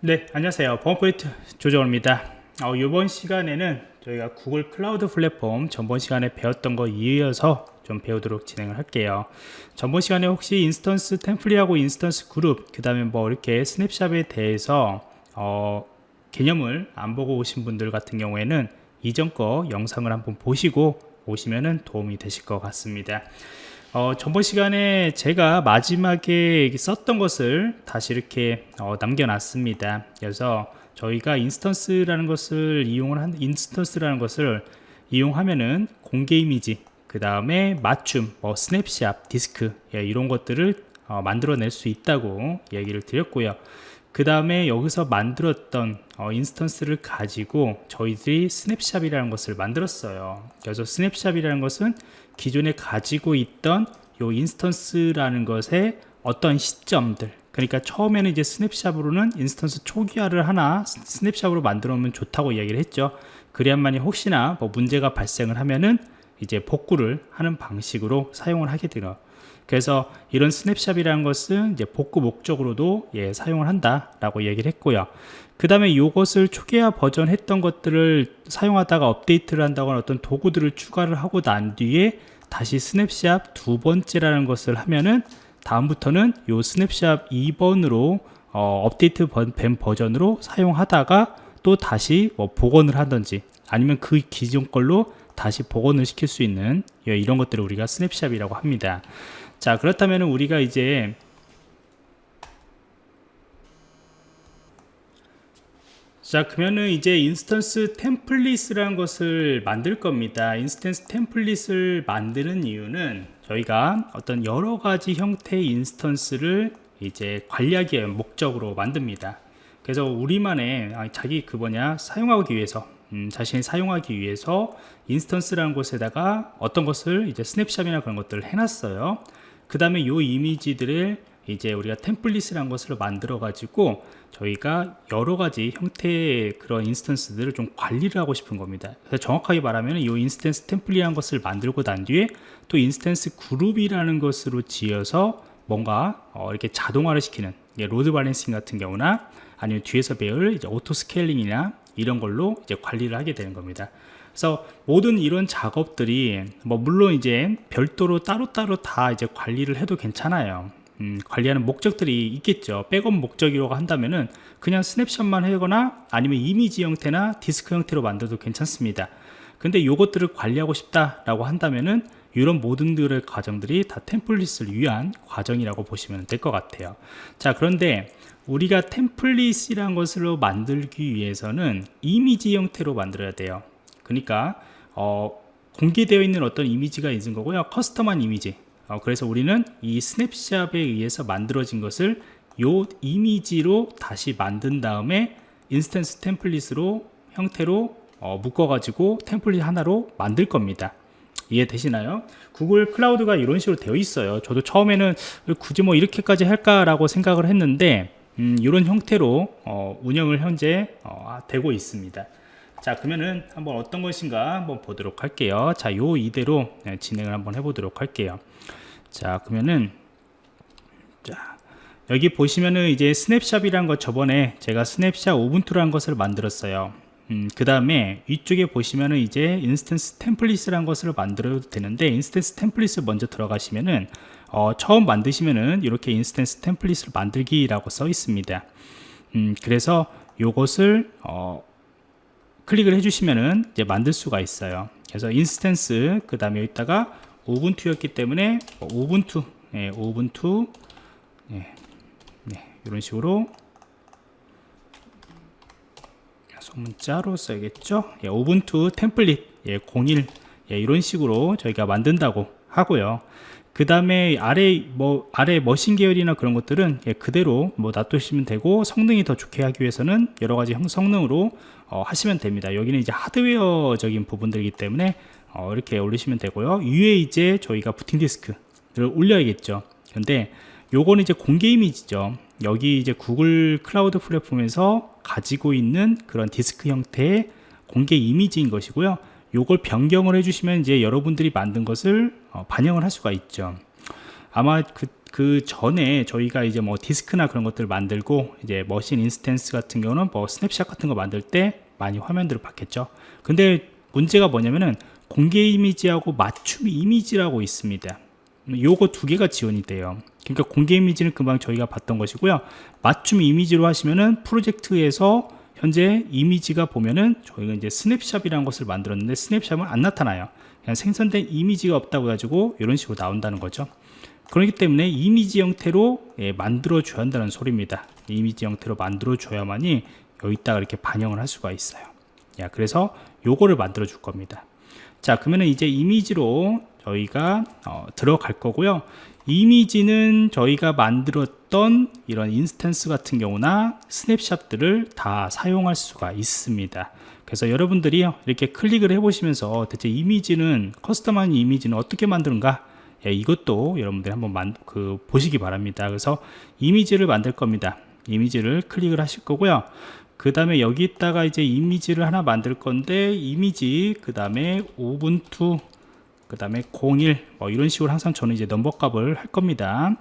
네 안녕하세요. 보안프로젝트 조정원입니다. 어, 이번 시간에는 저희가 Google Cloud Platform 전번 시간에 배웠던 거 이어서 좀 배우도록 진행을 할게요. 전번 시간에 혹시 instance template하고 instance 그룹 그 다음에 뭐 이렇게 snapshot에 대해서 어, 개념을 안 보고 오신 분들 같은 경우에는 이전 거 영상을 한번 보시고 오시면 도움이 되실 것 같습니다 어, 전번 시간에 제가 마지막에 썼던 것을 다시 이렇게 어, 남겨놨습니다. 그래서 저희가 instance라는 것을 이용을 한 instance라는 것을 이용하면은 공개 이미지 그 다음에 맞춤 뭐 스냅샷 디스크 예, 이런 것들을 어, 만들어낼 수 있다고 얘기를 드렸고요. 그 다음에 여기서 만들었던 어, instance를 가지고 저희들이 snapshot이라는 것을 만들었어요. 그래서 snapshot이라는 것은 기존에 가지고 있던 요 instance라는 것의 어떤 시점들 그러니까 처음에는 이제 snapshot으로는 instance 초기화를 하나 snapshot으로 만들어 놓으면 좋다고 이야기를 했죠 그래야만이 혹시나 뭐 문제가 발생을 하면은 이제 복구를 하는 방식으로 사용을 하게 되요 그래서 이런 snapshot이라는 것은 이제 복구 목적으로도 예, 사용을 한다 라고 얘기를 했고요. 그 다음에 이것을 초기화 버전 했던 것들을 사용하다가 업데이트를 한다거나 어떤 도구들을 추가를 하고 난 뒤에 다시 스냅샵 두 번째라는 것을 하면은 다음부터는 요 스냅샵 2번으로 어, 업데이트 된 버전으로 사용하다가 또 다시 뭐 복원을 하든지 아니면 그 기존 걸로 다시 복원을 시킬 수 있는 예, 이런 것들을 우리가 snapshot이라고 합니다 자 그렇다면 우리가 이제 자 그러면은 이제 instance template이라는 것을 만들 겁니다. instance template을 만드는 이유는 저희가 어떤 여러 가지 형태의 instance를 이제 관리하기 위한 목적으로 만듭니다. 그래서 우리만의 아, 자기 그 뭐냐 사용하기 위해서 음, 자신이 사용하기 위해서 instance라는 곳에다가 어떤 것을 이제 snapshot이나 그런 것들을 해놨어요 그 다음에 이 이미지들을 이제 우리가 template이라는 것을 만들어 가지고 저희가 여러 가지 형태의 그런 instance들을 좀 관리를 하고 싶은 겁니다. 그래서 정확하게 말하면 이 instance template이라는 것을 만들고 난 뒤에 또 instance 그룹이라는 것으로 지어서 뭔가 어 이렇게 자동화를 시키는 load balancing 같은 경우나 아니면 뒤에서 배울 이제 auto scaling이나 이런 걸로 이제 관리를 하게 되는 겁니다 그래서 모든 이런 작업들이 뭐 물론 이제 별도로 따로따로 다 이제 관리를 해도 괜찮아요. 음, 관리하는 목적들이 있겠죠. 백업 목적이라고 한다면은 그냥 snapshot만 하거나 아니면 이미지 형태나 디스크 형태로 만들어도 괜찮습니다. 근데 이것들을 관리하고 싶다 라고 한다면은 이런 모든 들의 과정들이 다 템플릿을 위한 과정이라고 보시면 될 것 같아요. 자 그런데 우리가 템플릿이란 것으로 만들기 위해서는 이미지 형태로 만들어야 돼요 그러니까 어, 공개되어 있는 어떤 이미지가 있는 거고요. 커스텀한 이미지. 어, 그래서 우리는 이 스냅샵에 의해서 만들어진 것을 요 이미지로 다시 만든 다음에 instance template으로 형태로 어, 묶어 가지고 template 하나로 만들 겁니다. 이해되시나요? Google Cloud가 이런 식으로 되어 있어요. 저도 처음에는 굳이 뭐 이렇게까지 할까 라고 생각을 했는데 음, 이런 형태로 어, 운영을 현재 어, 되고 있습니다 자 그러면은 한번 어떤 것인가 한번 보도록 할게요. 자 요 이대로 네, 진행을 한번 해보도록 할게요. 자 그러면은 자 여기 보시면은 이제 snapshot이란 것 저번에 제가 snapshot Ubuntu라는 것을 만들었어요. 음, 그 다음에 위쪽에 보시면은 이제 instance template이라는 것을 만들어도 되는데 instance template을 먼저 들어가시면은 어, 처음 만드시면은 이렇게 instance template을 만들기라고 써 있습니다. 음, 그래서 요것을 어, 클릭을 해주시면은 이제 만들 수가 있어요. 그래서 instance 그 다음에 여기다가 오븐투였기 때문에 오븐투 예, 오븐투 예, 네, 이런 식으로 소문자로 써야겠죠? 예, 오븐투 템플릿 예, 01 예, 이런 식으로 저희가 만든다고 하고요 그 다음에 아래 뭐 아래 머신 계열이나 그런 것들은 예, 그대로 뭐 놔두시면 되고 성능이 더 좋게 하기 위해서는 여러 가지 성능으로 어, 하시면 됩니다. 여기는 이제 하드웨어적인 부분들이기 때문에 어, 이렇게 올리시면 되고요. 위에 이제 저희가 부팅 디스크를 올려야겠죠. 근데 요거는 이제 공개 이미지죠. 여기 이제 Google Cloud Platform에서 가지고 있는 그런 디스크 형태의 공개 이미지인 것이고요 요걸 변경을 해주시면 이제 여러분들이 만든 것을 어, 반영을 할 수가 있죠. 아마 그 그 전에 저희가 이제 뭐 디스크나 그런 것들을 만들고 이제 machine instance 같은 경우는 뭐 스냅샷 같은 거 만들 때 많이 화면들을 봤겠죠. 근데 문제가 뭐냐면은 공개 이미지하고 맞춤 이미지라고 있습니다. 요거 두 개가 지원이 돼요. 그러니까 공개 이미지는 금방 저희가 봤던 것이고요. 맞춤 이미지로 하시면은 프로젝트에서 현재 이미지가 보면은 저희가 이제 snapshot이라는 것을 만들었는데 snapshot은 안 나타나요. 그냥 생성된 이미지가 없다고 해가지고 이런 식으로 나온다는 거죠. 그렇기 때문에 이미지 형태로 예, 만들어 줘야 한다는 소리입니다. 이미지 형태로 만들어 줘야만이 여기다가 이렇게 반영을 할 수가 있어요. 야, 그래서 요거를 만들어 줄 겁니다. 자 그러면 이제 이미지로 저희가 어, 들어갈 거고요. 이미지는 저희가 만들었던 이런 instance 같은 경우나 snapshot들을 다 사용할 수가 있습니다. 그래서 여러분들이 이렇게 클릭을 해 보시면서 대체 이미지는 custom한 이미지는 어떻게 만드는가? 예, 이것도 여러분들이 한번 만, 그, 보시기 바랍니다. 그래서 이미지를 만들 겁니다. 이미지를 클릭을 하실 거고요. 그 다음에 여기다가 이제 이미지를 하나 만들 건데 이미지 그 다음에 Ubuntu 그 다음에 01 뭐 이런 식으로 항상 저는 이제 넘버 값을 할 겁니다.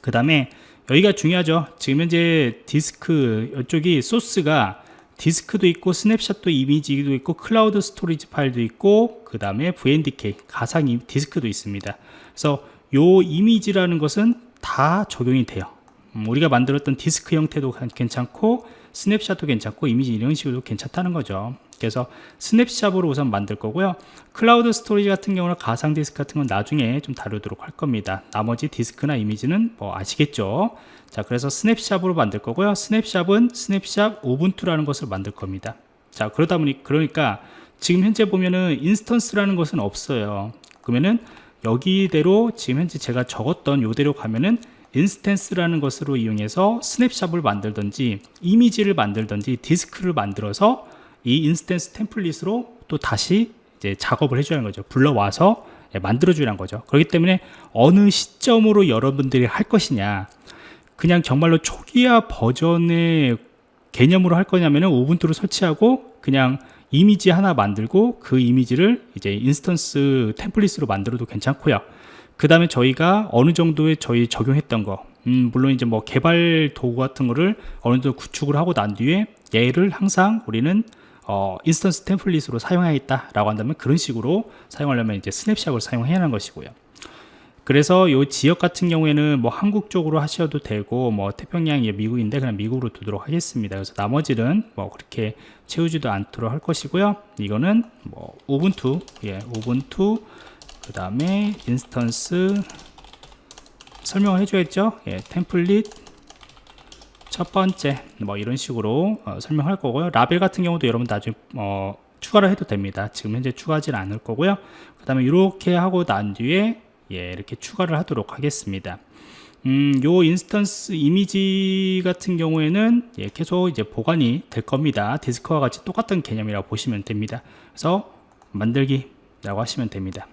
그 다음에 여기가 중요하죠. 지금 현재 디스크 이쪽이 소스가 디스크도 있고 snapshot도 이미지도 있고 cloud storage 파일도 있고 그 다음에 VMDK 가상 이- 디스크도 있습니다. 그래서 요 이미지라는 것은 다 적용이 돼요. 음, 우리가 만들었던 디스크 형태도 괜찮고 snapshot도 괜찮고 이미지 이런 식으로 괜찮다는 거죠 그래서 snapshot으로 우선 만들 거고요. cloud storage 같은 경우는 가상 디스크 같은 건 나중에 좀 다루도록 할 겁니다. 나머지 디스크나 이미지는 뭐 아시겠죠? 자 그래서 snapshot으로 만들 거고요. snapshot은 snapshot Ubuntu라는 것을 만들 겁니다. 자 그러다 보니 그러니까 지금 현재 보면은 instance라는 것은 없어요. 그러면은 여기대로 지금 현재 제가 적었던 요대로 가면은 instance라는 것으로 이용해서 snapshot을 만들든지 이미지를 만들든지 디스크를 만들어서 이 instance template으로 또 다시 이제 작업을 해줘야 하는 거죠 불러와서 예, 만들어주라는 거죠 그렇기 때문에 어느 시점으로 여러분들이 할 것이냐 그냥 정말로 초기화 버전의 개념으로 할 거냐면 은 Ubuntu를 설치하고 그냥 이미지 하나 만들고 그 이미지를 이제 instance template으로 만들어도 괜찮고요. 그 다음에 저희가 어느 정도의 저희 적용했던 거, 음, 물론 이제 뭐 개발 도구 같은 거를 어느 정도 구축을 하고 난 뒤에 얘를 항상 우리는 어, instance template으로 사용하겠다 라고 한다면 그런 식으로 사용하려면 이제 snapshot을 사용해야 하는 것이고요. 그래서 이 지역 같은 경우에는 뭐 한국 쪽으로 하셔도 되고 뭐 태평양이 미국인데 그냥 미국으로 두도록 하겠습니다. 그래서 나머지는 뭐 그렇게 채우지도 않도록 할 것이고요. 이거는 뭐 Ubuntu, 예, Ubuntu 그 다음에 instance 설명을 해줘야죠. 예, template 첫 번째 뭐 이런 식으로 어, 설명할 거고요. 라벨 같은 경우도 여러분 나중에 어, 추가를 해도 됩니다. 지금 현재 추가하지는 않을 거고요. 그 다음에 이렇게 하고 난 뒤에 예, 이렇게 추가를 하도록 하겠습니다. 음, 요 instance 이미지 같은 경우에는 예, 계속 이제 보관이 될 겁니다. 디스크와 같이 똑같은 개념이라고 보시면 됩니다. 그래서 만들기 라고 하시면 됩니다.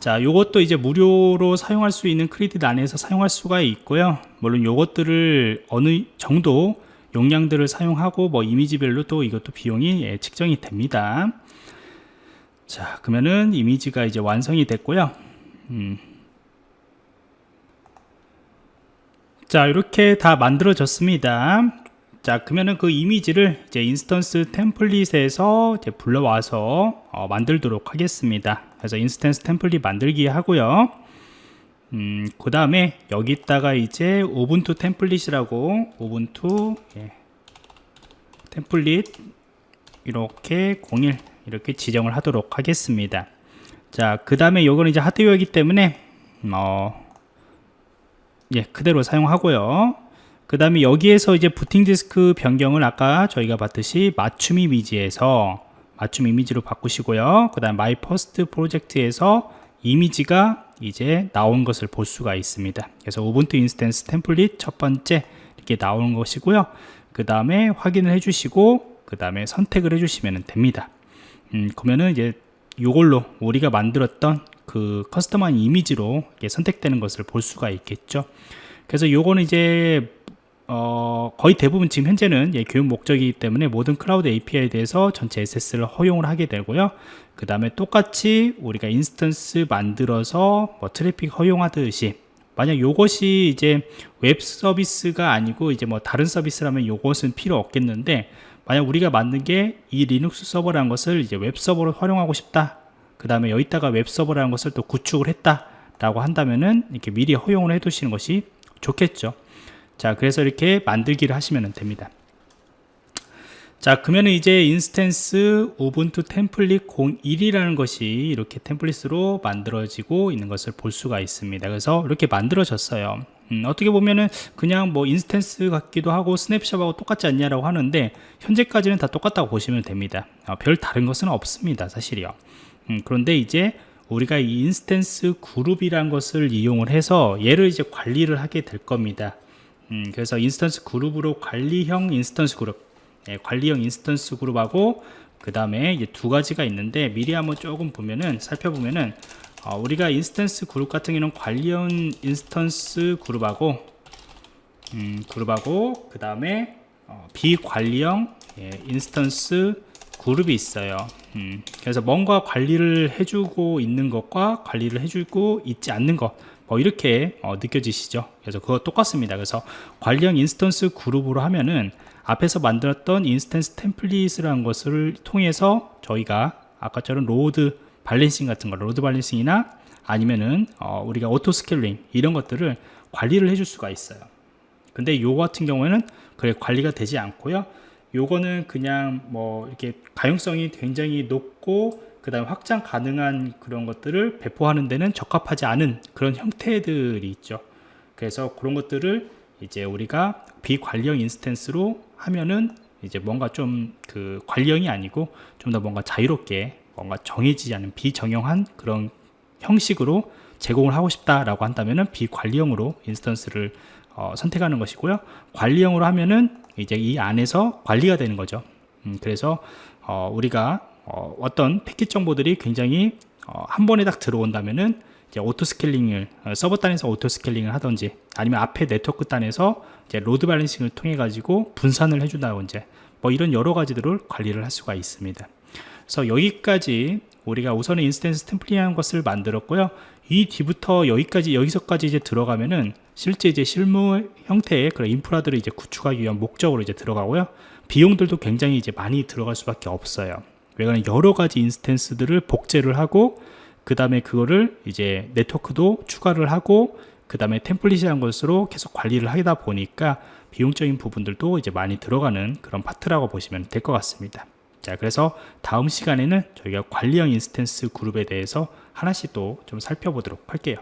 자, 요것도 이제 무료로 사용할 수 있는 크레딧 안에서 사용할 수가 있고요. 물론 요것들을 어느 정도 용량들을 사용하고 뭐 이미지별로 또 이것도 비용이 예, 측정이 됩니다. 자, 그러면은 이미지가 이제 완성이 됐고요. 음. 자, 이렇게 다 만들어졌습니다. 자, 그러면은 그 이미지를 이제 instance template에서 이제 불러와서 어, 만들도록 하겠습니다. 그래서 instance template 만들기 하고요. 음, 그 다음에 여기다가 이제 Ubuntu template이라고 Ubuntu 예, template 이렇게 01 이렇게 지정을 하도록 하겠습니다. 자, 그 다음에 요거는 이제 하드웨어이기 때문에 어, 예, 그대로 사용하고요. 그 다음에 여기에서 이제 부팅 디스크 변경을 아까 저희가 봤듯이 맞춤 이미지에서 맞춤 이미지로 바꾸시고요. 그 다음 My First Project에서 이미지가 이제 나온 것을 볼 수가 있습니다. 그래서 Ubuntu instance template 첫 번째 이렇게 나오는 것이고요. 그 다음에 확인을 해 주시고 그 다음에 선택을 해 주시면 됩니다. 음, 그러면은 이제 이걸로 우리가 만들었던 그 custom한 이미지로 선택되는 것을 볼 수가 있겠죠. 그래서 요거는 이제 어, 거의 대부분 지금 현재는 예, 교육 목적이기 때문에 모든 Cloud API에 대해서 전체 access를 허용을 하게 되고요. 그 다음에 똑같이 우리가 instance 만들어서 뭐 트래픽 허용하듯이 만약 요것이 이제 웹 서비스가 아니고 이제 뭐 다른 서비스라면 요것은 필요 없겠는데 만약 우리가 만든 게 이 리눅스 서버라는 것을 이제 웹 서버로 활용하고 싶다 그 다음에 여기다가 웹 서버라는 것을 또 구축을 했다 라고 한다면은 이렇게 미리 허용을 해 두시는 것이 좋겠죠 자 그래서 이렇게 만들기를 하시면 됩니다. 자 그러면은 이제 instance Ubuntu template 01이라는 것이 이렇게 template으로 만들어지고 있는 것을 볼 수가 있습니다. 그래서 이렇게 만들어졌어요. 음, 어떻게 보면은 그냥 뭐 instance 같기도 하고 snapshot하고 똑같지 않냐라고 하는데 현재까지는 다 똑같다고 보시면 됩니다. 어, 별 다른 것은 없습니다 사실이요. 음, 그런데 이제 우리가 이 instance 그룹이란 것을 이용을 해서 얘를 이제 관리를 하게 될 겁니다 음, 그래서 instance 그룹으로 관리형 instance 그룹 예, 관리형 instance 그룹하고 그 다음에 두 가지가 있는데 미리 한번 조금 보면은 살펴보면은 어, 우리가 instance 그룹 같은 경우는 관리형 instance 그룹하고 음, 그룹하고 그 다음에 어, 비관리형 예, instance 그룹이 있어요. 음, 그래서 뭔가 관리를 해주고 있는 것과 관리를 해주고 있지 않는 것 뭐 이렇게 어, 느껴지시죠? 그래서 그거 똑같습니다. 그래서 관리형 instance 그룹으로 하면은 앞에서 만들었던 instance template이라는 것을 통해서 저희가 아까처럼 load balancing 같은 거 load balancing이나 아니면은 어, 우리가 auto scaling 이런 것들을 관리를 해줄 수가 있어요. 근데 요 같은 경우에는 그래 관리가 되지 않고요. 요거는 그냥 뭐 이렇게 가용성이 굉장히 높고 그 다음 확장 가능한 그런 것들을 배포하는 데는 적합하지 않은 그런 형태들이 있죠 그래서 그런 것들을 이제 우리가 비관리형 instance로 하면은 이제 뭔가 좀 그 관리형이 아니고 좀 더 뭔가 자유롭게 뭔가 정해지지 않은 비정형한 그런 형식으로 제공을 하고 싶다라고 한다면은 비관리형으로 instance를 어, 선택하는 것이고요. 관리형으로 하면은 이제 이 안에서 관리가 되는 거죠. 음, 그래서 어, 우리가 어떤 패킷 정보들이 굉장히 어, 한 번에 딱 들어온다면은 이제 auto scaling을 어, 서버 단에서 auto scaling을 하든지 아니면 앞에 네트워크 단에서 이제 load balancing을 통해 가지고 분산을 해준다든지 뭐 이런 여러 가지들을 관리를 할 수가 있습니다. 그래서 여기까지 우리가 우선은 instance template이라는 것을 만들었고요. 이 뒤부터 여기까지 여기서까지 이제 들어가면은 실제 이제 실무 형태의 그런 인프라들을 이제 구축하기 위한 목적으로 이제 들어가고요. 비용들도 굉장히 이제 많이 들어갈 수밖에 없어요. 왜냐하면 여러 가지 instance들을 복제를 하고 그 다음에 그거를 이제 네트워크도 추가를 하고 그 다음에 template이라는 것으로 계속 관리를 하다 보니까 비용적인 부분들도 이제 많이 들어가는 그런 파트라고 보시면 될 것 같습니다. 자 그래서 다음 시간에는 저희가 관리형 instance 그룹에 대해서 하나씩 또 좀 살펴보도록 할게요